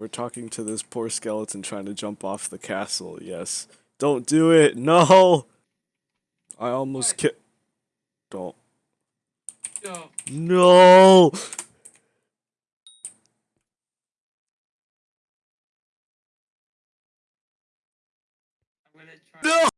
We're talking to this poor skeleton trying to jump off the castle. Yes. Don't do it. No. I almost ki- Don't. No. No. No.